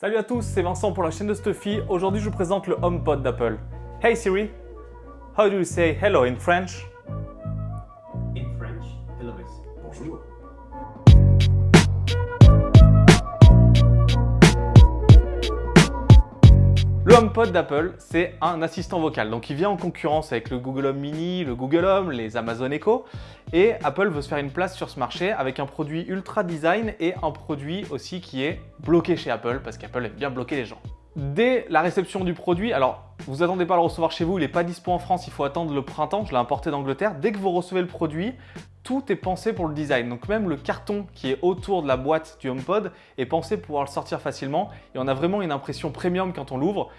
Salut à tous, c'est Vincent pour la chaîne de Stuffy. Aujourd'hui, je vous présente le HomePod d'Apple. Hey Siri, how do you say hello in French? HomePod d'Apple, c'est un assistant vocal. Donc, il vient en concurrence avec le Google Home Mini, le Google Home, les Amazon Echo. Et Apple veut se faire une place sur ce marché avec un produit ultra design et un produit aussi qui est bloqué chez Apple parce qu'Apple aime bien bloquer les gens. Dès la réception du produit, alors vous attendez pas à le recevoir chez vous, il n'est pas dispo en France, il faut attendre le printemps, je l'ai importé d'Angleterre. Dès que vous recevez le produit, tout est pensé pour le design. Donc même le carton qui est autour de la boîte du HomePod est pensé pour pouvoir le sortir facilement et on a vraiment une impression premium quand on l'ouvre.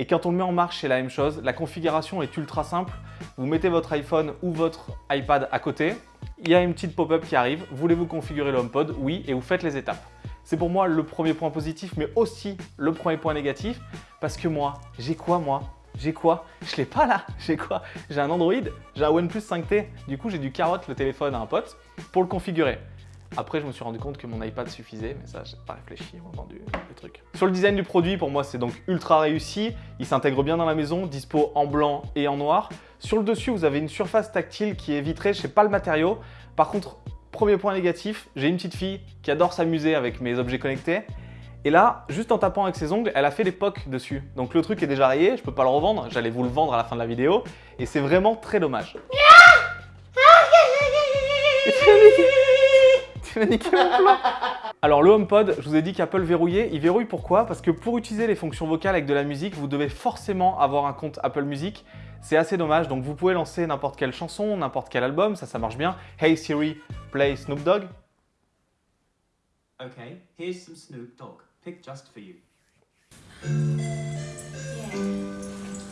Et quand on le met en marche, c'est la même chose. La configuration est ultra simple. Vous mettez votre iPhone ou votre iPad à côté. Il y a une petite pop-up qui arrive. Voulez-vous configurer le HomePod? Oui, et vous faites les étapes. C'est pour moi le premier point positif, mais aussi le premier point négatif. Parce que moi, j'ai quoi moi? J'ai quoi? Je l'ai pas là J'ai quoi? J'ai un Android, j'ai un OnePlus 5T. Du coup, j'ai dû carotte le téléphone à un pote pour le configurer. Après, je me suis rendu compte que mon iPad suffisait, mais ça, j'ai pas réfléchi au moment du, truc. Sur le design du produit, pour moi, c'est donc ultra réussi. Il s'intègre bien dans la maison, dispo en blanc et en noir. Sur le dessus, vous avez une surface tactile qui est vitrée. Je sais pas le matériau. Par contre, premier point négatif, j'ai une petite fille qui adore s'amuser avec mes objets connectés. Et là, juste en tapant avec ses ongles, elle a fait des pocs dessus. Donc le truc est déjà rayé, je peux pas le revendre, j'allais vous le vendre à la fin de la vidéo. Et c'est vraiment très dommage. Alors le HomePod, je vous ai dit qu'Apple verrouillait. Il verrouille pourquoi? Parce que pour utiliser les fonctions vocales avec de la musique, vous devez forcément avoir un compte Apple Music. C'est assez dommage, donc vous pouvez lancer n'importe quelle chanson, n'importe quel album, ça, ça marche bien. Hey Siri, play Snoop Dogg. Okay, here's some Snoop Dogg, picked just for you.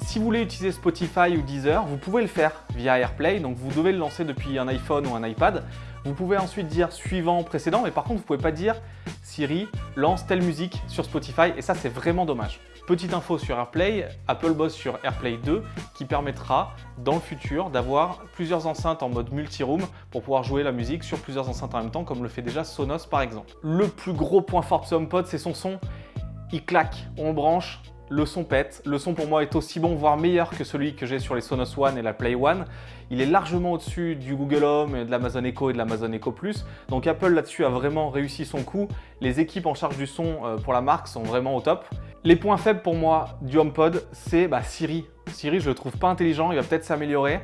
Si vous voulez utiliser Spotify ou Deezer, vous pouvez le faire via AirPlay, donc vous devez le lancer depuis un iPhone ou un iPad. Vous pouvez ensuite dire suivant, précédent, mais par contre, vous ne pouvez pas dire Siri, lance telle musique sur Spotify, et ça, c'est vraiment dommage. Petite info sur AirPlay, Apple bosse sur AirPlay 2 qui permettra dans le futur d'avoir plusieurs enceintes en mode multi-room pour pouvoir jouer la musique sur plusieurs enceintes en même temps comme le fait déjà Sonos par exemple. Le plus gros point fort de ce HomePod, c'est son son. Il claque, on branche, le son pète. Le son pour moi est aussi bon, voire meilleur que celui que j'ai sur les Sonos One et la Play One. Il est largement au-dessus du Google Home, de l'Amazon Echo et de l'Amazon Echo Plus. Donc Apple là-dessus a vraiment réussi son coup. Les équipes en charge du son euh, pour la marque sont vraiment au top. Les points faibles pour moi du HomePod, c'est bah, Siri. Siri, je le trouve pas intelligent, il va peut-être s'améliorer.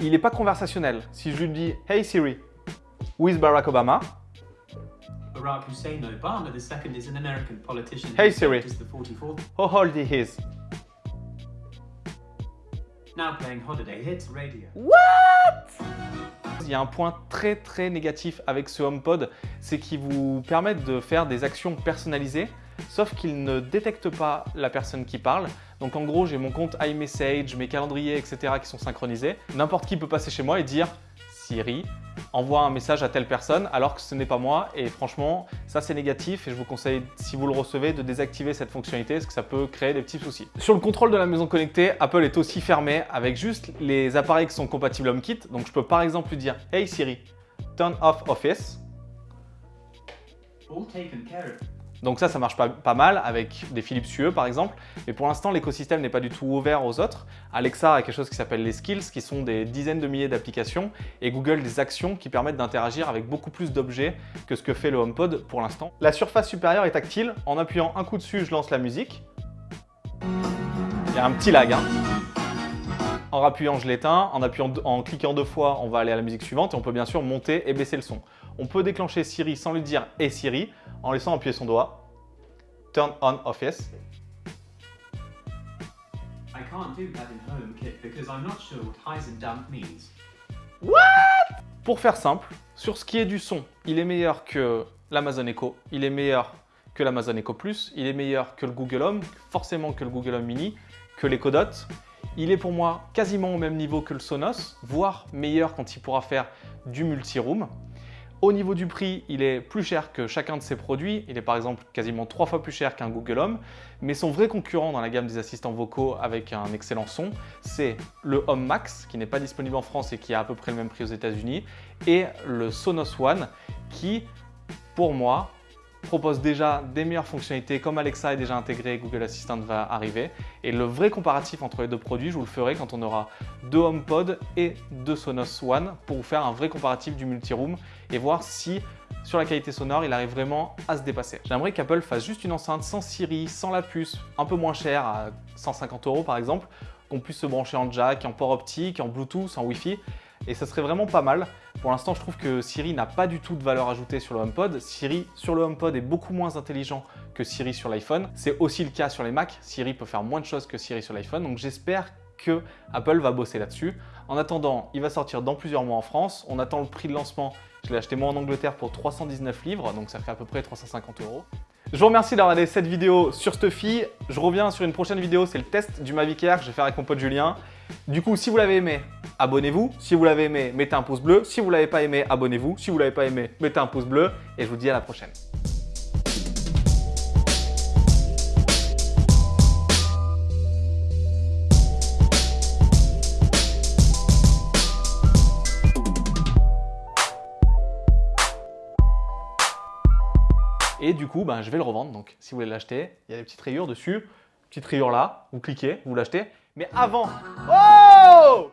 Il n'est pas conversationnel. Si je lui dis « Hey Siri, with Barack Obama », Barack Hussein Obama II is an American politician Hey Siri. as the 44th. How old he is? Now playing Holiday Hits Radio. Il y a un point très très négatif avec ce HomePod, c'est qu'il vous permet de faire des actions personnalisées, sauf qu'il ne détecte pas la personne qui parle. Donc en gros, j'ai mon compte iMessage, mes calendriers, etc. qui sont synchronisés. N'importe qui peut passer chez moi et dire Siri, envoie un message à telle personne alors que ce n'est pas moi et franchement ça c'est négatif et je vous conseille si vous le recevez de désactiver cette fonctionnalité parce que ça peut créer des petits soucis. Sur le contrôle de la maison connectée, Apple est aussi fermé avec juste les appareils qui sont compatibles HomeKit donc je peux par exemple lui dire Hey Siri, turn off Office All taken care. Donc ça, ça marche pas, mal avec des Philips Hue par exemple. Mais pour l'instant, l'écosystème n'est pas du tout ouvert aux autres. Alexa a quelque chose qui s'appelle les skills, qui sont des dizaines de milliers d'applications. Et Google des actions qui permettent d'interagir avec beaucoup plus d'objets que ce que fait le HomePod pour l'instant. La surface supérieure est tactile. En appuyant un coup dessus, je lance la musique. Il y a un petit lag. hein. En rappuyant, je l'éteins. En, appuyant, en cliquant deux fois, on va aller à la musique suivante. Et on peut bien sûr monter et baisser le son. On peut déclencher Siri sans lui dire « Hey Siri » en laissant appuyer son doigt. Turn on Office. I can't do that in HomeKit because I'm not sure what means. Pour faire simple, sur ce qui est du son, il est meilleur que l'Amazon Echo, il est meilleur que l'Amazon Echo Plus, il est meilleur que le Google Home, forcément que le Google Home Mini, que l'Echo Dot. Il est pour moi quasiment au même niveau que le Sonos, voire meilleur quand il pourra faire du multi-room. Au niveau du prix, il est plus cher que chacun de ses produits. Il est par exemple quasiment trois fois plus cher qu'un Google Home. Mais son vrai concurrent dans la gamme des assistants vocaux avec un excellent son, c'est le Home Max, qui n'est pas disponible en France et qui a à peu près le même prix aux États-Unis, et le Sonos One, qui, pour moi, propose déjà des meilleures fonctionnalités comme Alexa est déjà intégré, Google Assistant va arriver. Et le vrai comparatif entre les deux produits, je vous le ferai quand on aura deux HomePod et deux Sonos One pour vous faire un vrai comparatif du multi-room et voir si sur la qualité sonore, il arrive vraiment à se dépasser. J'aimerais qu'Apple fasse juste une enceinte sans Siri, sans la puce, un peu moins chère, à 150 euros par exemple, qu'on puisse se brancher en jack, en port optique, en Bluetooth, en Wi-Fi. Et ça serait vraiment pas mal. Pour l'instant, je trouve que Siri n'a pas du tout de valeur ajoutée sur le HomePod. Siri sur le HomePod est beaucoup moins intelligent que Siri sur l'iPhone. C'est aussi le cas sur les Mac. Siri peut faire moins de choses que Siri sur l'iPhone. Donc j'espère que Apple va bosser là-dessus. En attendant, il va sortir dans plusieurs mois en France. On attend le prix de lancement. Je l'ai acheté moi en Angleterre pour 319 livres, donc ça fait à peu près 350 euros. Je vous remercie d'avoir regardé cette vidéo sur Stuffy. Je reviens sur une prochaine vidéo, c'est le test du Mavic Air que je vais faire avec mon pote Julien. Du coup, si vous l'avez aimé, abonnez-vous. Si vous l'avez aimé, mettez un pouce bleu. Si vous l'avez pas aimé, abonnez-vous. Si vous l'avez pas aimé, mettez un pouce bleu. Et je vous dis à la prochaine. Et du coup, ben, je vais le revendre. Donc, si vous voulez l'acheter, il y a des petites rayures dessus. Petite rayure là, vous cliquez, vous l'achetez. Mais avant... Oh